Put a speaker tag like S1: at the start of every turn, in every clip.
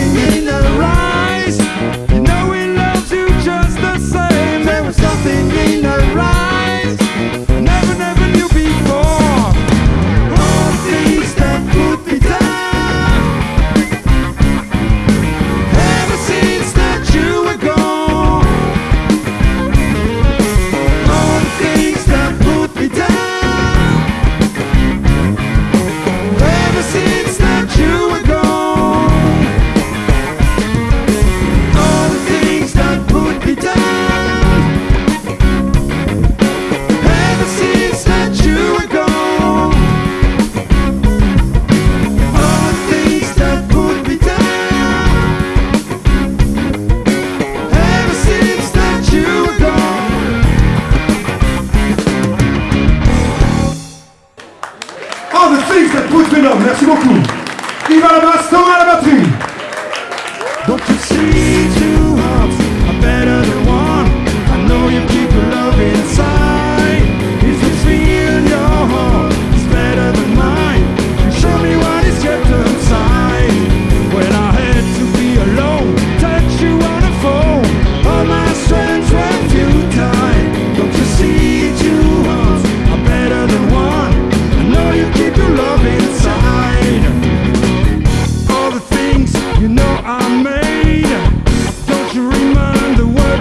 S1: was something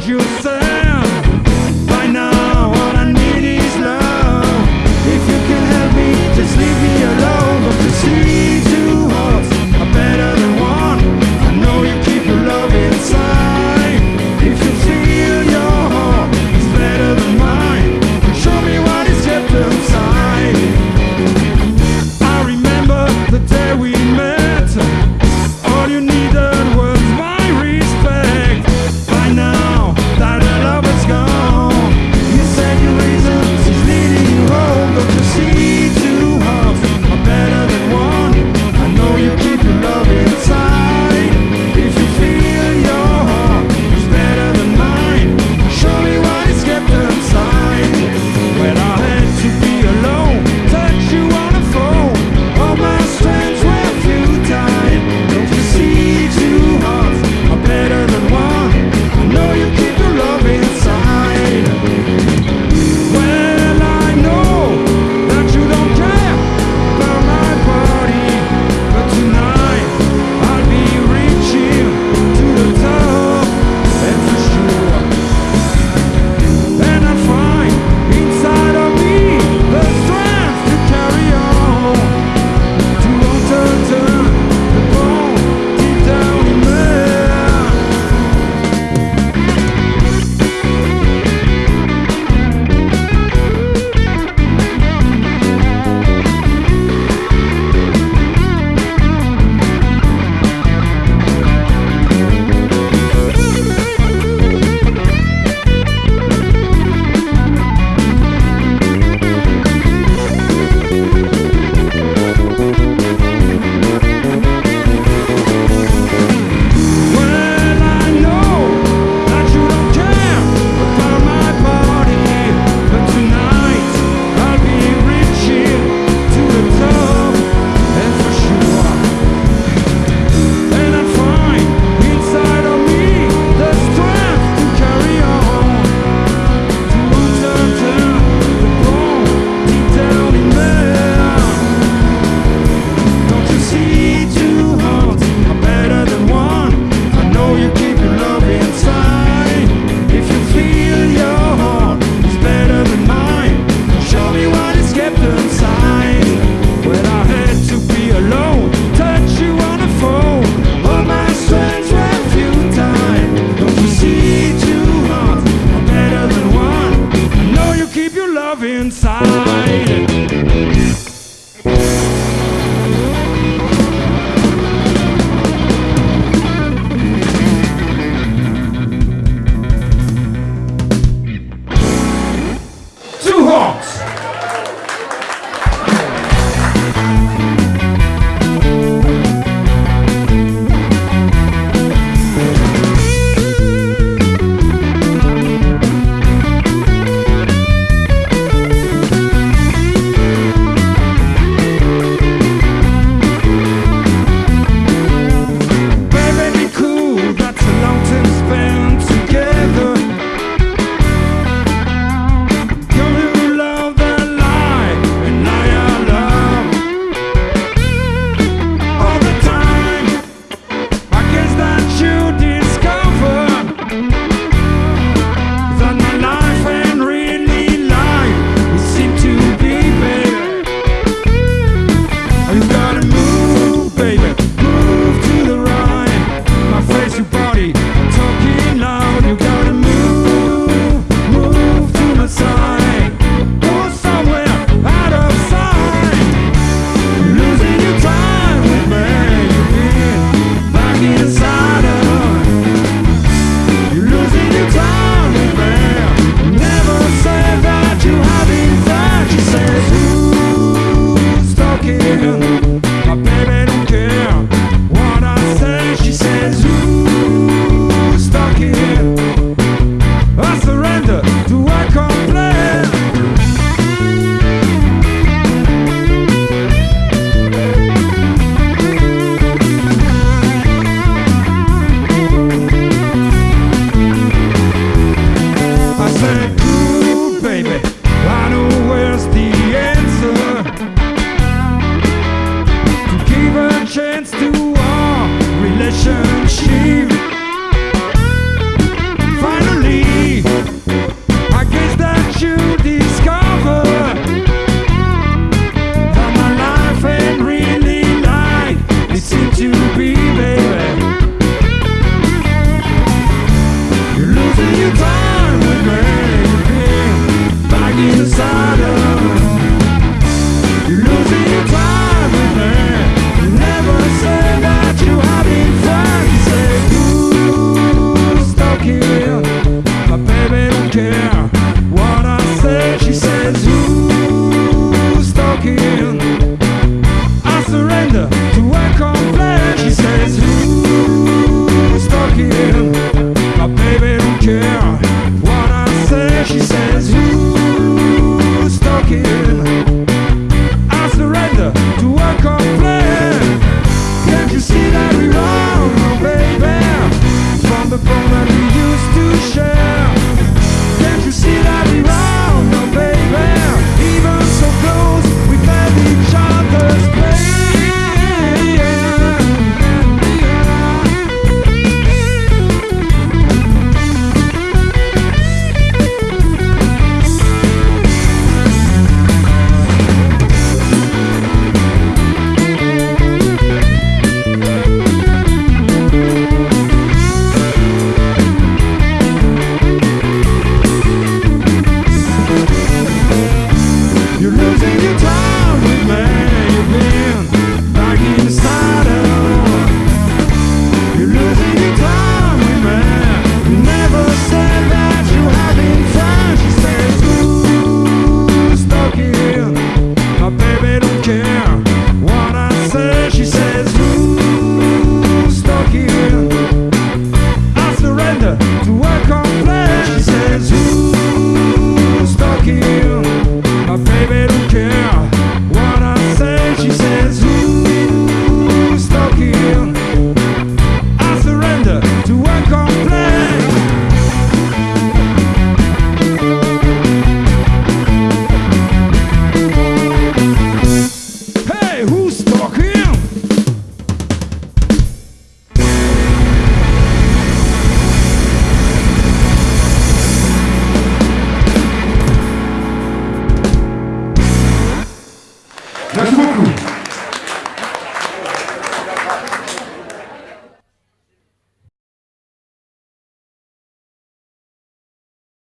S1: you say.